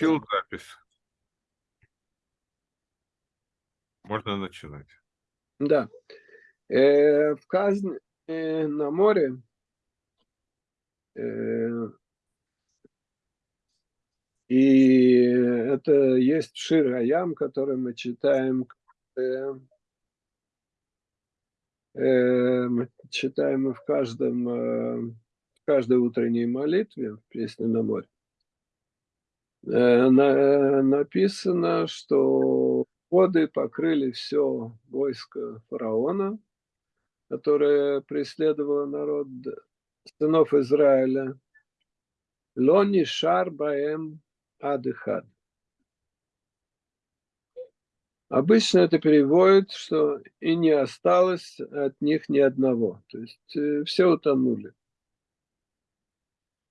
Включил запись. Можно начинать. Да. Э, в Казни э, на море э, и это есть Шир Аям, который мы читаем, э, э, мы читаем в каждом, э, в каждой утренней молитве в песне на море. Э, на, написано, что воды покрыли все войско фараона, которое преследовало народ сынов Израиля. Лони шар баэм адыхад. Обычно это переводит, что и не осталось от них ни одного. То есть э, все утонули.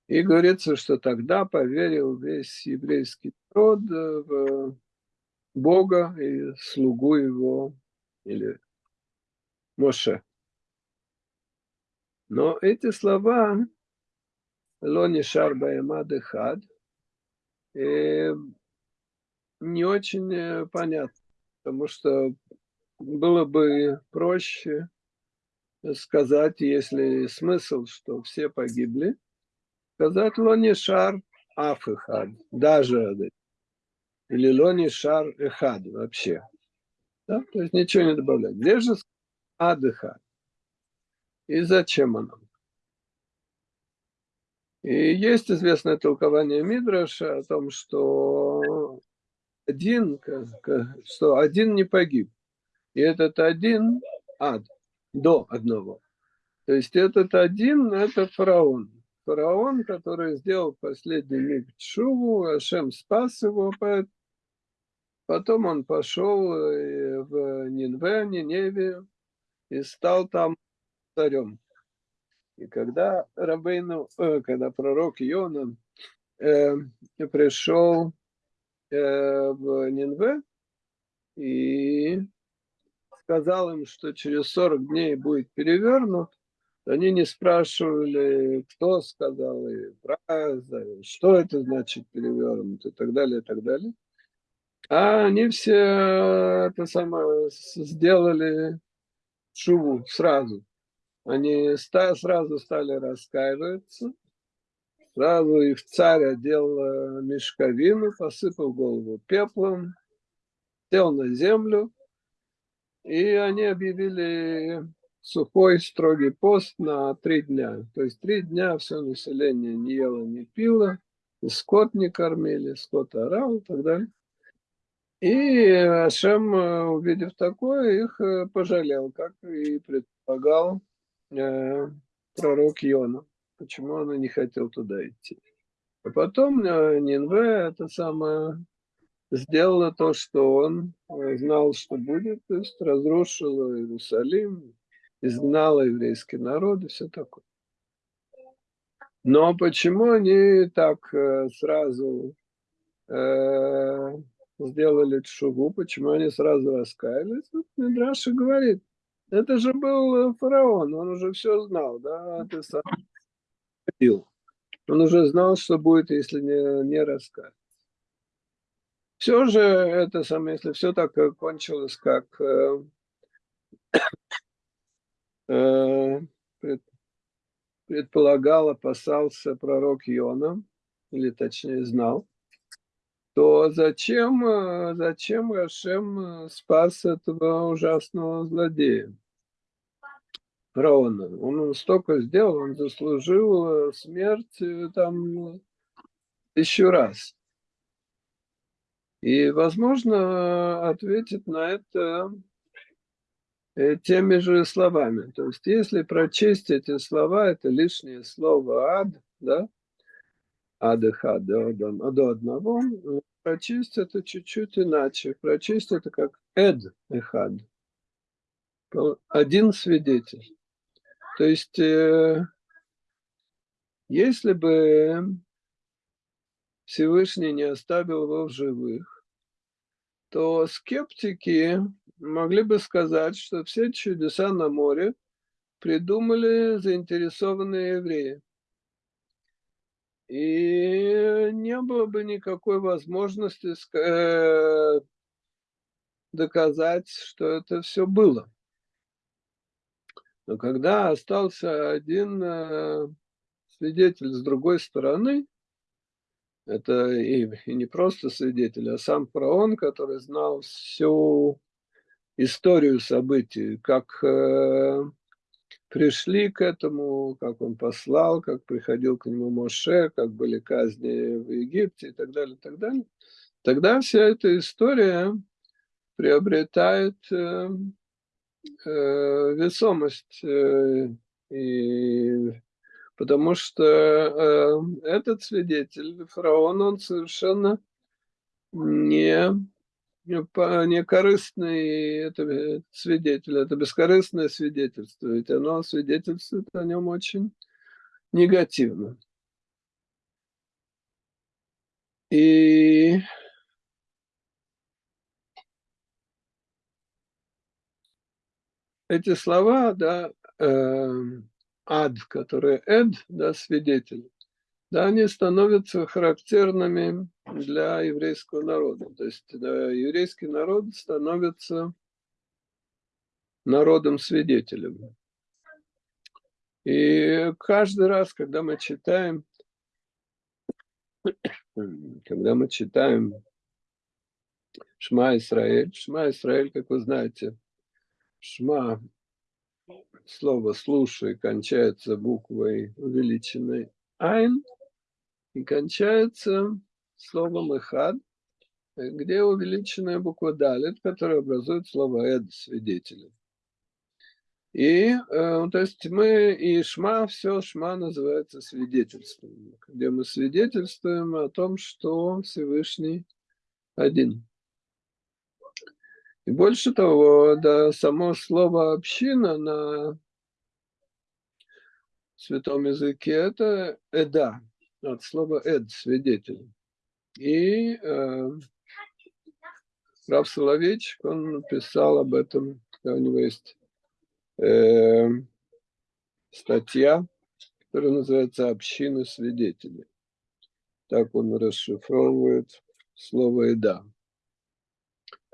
И говорится, что тогда поверил весь еврейский народ э, в Бога и слугу его, или Моше. Но эти слова Лони Шарбаемад Хад э, не очень э, понятно, потому что было бы проще сказать, если смысл, что все погибли, сказать Лони Шар Афихад, даже или Лони Шар Эхад вообще. Да? То есть ничего не добавлять. Где же Адыхад? И зачем оно? И есть известное толкование Мидраша о том, что один, что один не погиб. И этот один ад, до одного. То есть этот один – это фараон фараон, который сделал последний миг Чуву, Ашем спас его, потом он пошел э, в Нинве, Ниневе и стал там царем. И когда Рабейну, э, когда пророк Йона э, пришел э, в Нинве и сказал им, что через 40 дней будет перевернут, они не спрашивали, кто сказал, и фраза, что это значит перевернут и так далее, и так далее. А они все это самое сделали шуву сразу. Они сразу стали раскаиваться, сразу их царь одел мешковину, посыпал голову пеплом, сел на землю, и они объявили сухой строгий пост на три дня. То есть три дня все население не ело, не пило, скот не кормили, скот орал и так далее. И Ашем, увидев такое, их э, пожалел, как и предполагал э, пророк Йона. Почему он не хотел туда идти. А потом э, Нинве это самое сделала то, что он э, знал, что будет, то есть разрушила Иерусалим, изгнала еврейский народ и все такое. Но почему они так э, сразу э, сделали шугу, почему они сразу раскаялись? Вот Мидраши говорит, это же был фараон, он уже все знал, да, ты сам ходил. Он уже знал, что будет, если не, не раскаяться. Все же это самое, если все так кончилось, как э, Э, предполагал, опасался пророк Йона, или точнее знал, то зачем, э, зачем Рашем э, спас этого ужасного злодея? Фараона. Он столько сделал, он заслужил смерть там еще раз. И, возможно, ответит на это Э, теми же словами. То есть, если прочесть эти слова, это лишнее слово «ад», да, «адыха» до, до, до одного, прочесть это чуть-чуть иначе. Прочесть это как «эд эхад», один свидетель. То есть, э, если бы Всевышний не оставил его в живых, то скептики могли бы сказать, что все чудеса на море придумали заинтересованные евреи. и не было бы никакой возможности э, доказать, что это все было. Но когда остался один э, свидетель с другой стороны, это и, не просто свидетель, а сам фараон, который знал всю историю событий, как э, пришли к этому, как он послал, как приходил к нему Моше, как были казни в Египте и так далее, и так далее. Тогда вся эта история приобретает э, э, весомость, э, и, потому что э, этот свидетель, фараон, он совершенно не не корыстный это свидетель, это бескорыстное свидетельство, ведь оно свидетельствует о нем очень негативно. И эти слова, да, э, ад, который эд, да, свидетель, да, они становятся характерными для еврейского народа. То есть да, еврейский народ становится народом-свидетелем. И каждый раз, когда мы читаем, когда мы читаем Шма Исраэль, Шма Исраэль, как вы знаете, Шма, слово «слушай» кончается буквой увеличенной «айн», и кончается словом «эхад», где увеличенная буква «далит», которая образует слово «эд» свидетеля. И, э, то есть мы и шма, все шма называется свидетельством, где мы свидетельствуем о том, что Всевышний один. И больше того, да, само слово «община» на святом языке – это «эда», от слова «эд» – свидетель. И э, Рав Соловейчик, он написал об этом, у него есть э, статья, которая называется «Община свидетелей». Так он расшифровывает слово «эда».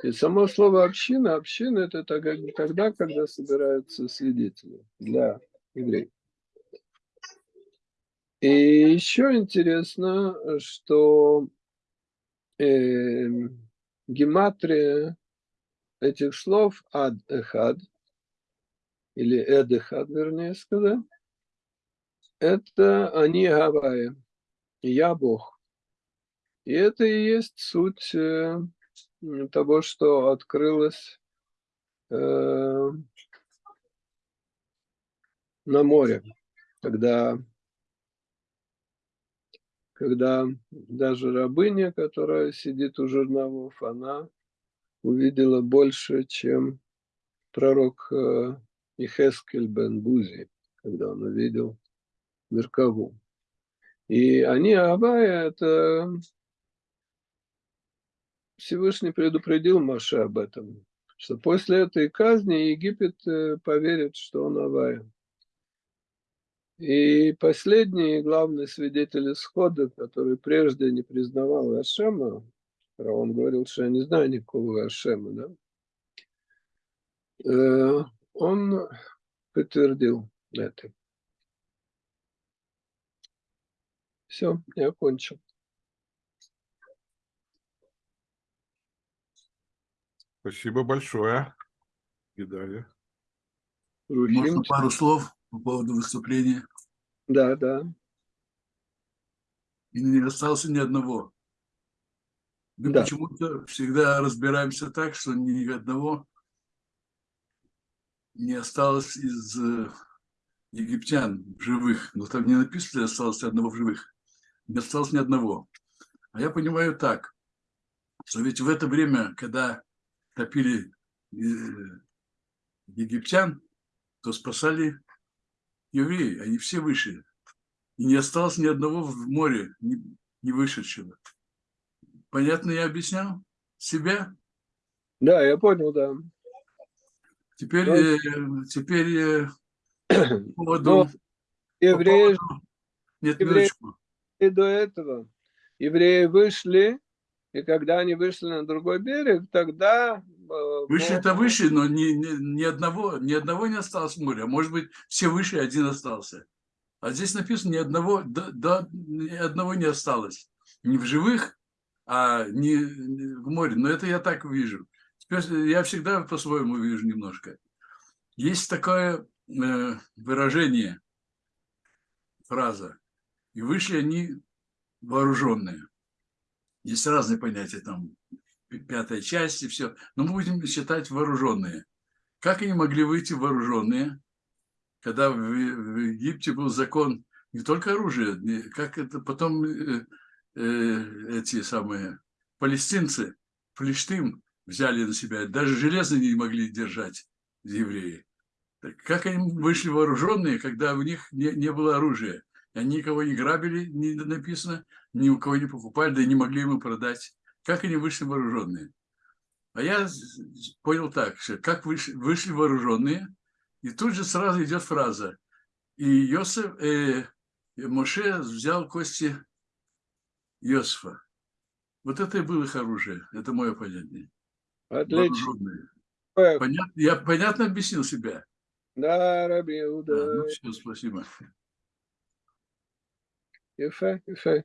И само слово «община», «община» – это тогда, когда собираются свидетели для евреев. И еще интересно, что э, гематрия этих слов ад-эхад, или эд-эхад, вернее сказать, это они Гавайи, я Бог. И это и есть суть э, того, что открылось э, на море, когда когда даже рабыня, которая сидит у жерновов, она увидела больше, чем пророк э, Ихескель бен Бузи, когда он увидел Меркаву. И они, Авая, это Всевышний предупредил Маше об этом, что после этой казни Египет э, поверит, что он Авая. И последний главный свидетель исхода, который прежде не признавал Ашема, он говорил, что я не знаю никакого Ашема, да? Э, он подтвердил это. Все, я окончил. Спасибо большое. И далее. Можно пару слов? По поводу выступления. Да, да. И не остался ни одного. Мы да. почему-то всегда разбираемся так, что ни одного не осталось из э, египтян живых. Но там не написано, осталось одного в живых. Не осталось ни одного. А я понимаю так, что ведь в это время, когда топили э, египтян, то спасали евреи, они все вышли. И не осталось ни одного в море не, вышедшего. Понятно я объяснял? Себя? Да, я понял, да. Теперь, Но... э, теперь э, по поводу... Но евреи... По поводу... Нет, евреи... минуточку. И до этого евреи вышли, и когда они вышли на другой берег, тогда... э, Бог- это выше, но ни, ни, ни одного, ни одного не осталось моря. Может быть, все выше, один остался. А здесь написано, ни одного, да, да, ни одного не осталось. Не в живых, а не в море. Но это я так вижу. Теперь я всегда по-своему вижу немножко. Есть такое э, выражение, фраза. И вышли они вооруженные. Есть разные понятия, там, пятая часть и все. Но мы будем считать вооруженные. Как они могли выйти вооруженные, когда в, в Египте был закон не только оружие, как это потом э, э, эти самые палестинцы, Флештым взяли на себя, даже железо не могли держать евреи. Так как они вышли вооруженные, когда у них не, не было оружия? Они никого не грабили, не написано, ни у кого не покупали, да и не могли ему продать. Как они вышли вооруженные? А я понял так, что как вышли, вышли вооруженные, и тут же сразу идет фраза. И Йосиф, э, Моше взял кости Иосифа. Вот это и было их оружие. Это мое понятие. Отлично. Понятно, я понятно объяснил себя? Да, Раби Да, Иуда. ну все, спасибо. Eu sei, eu sei.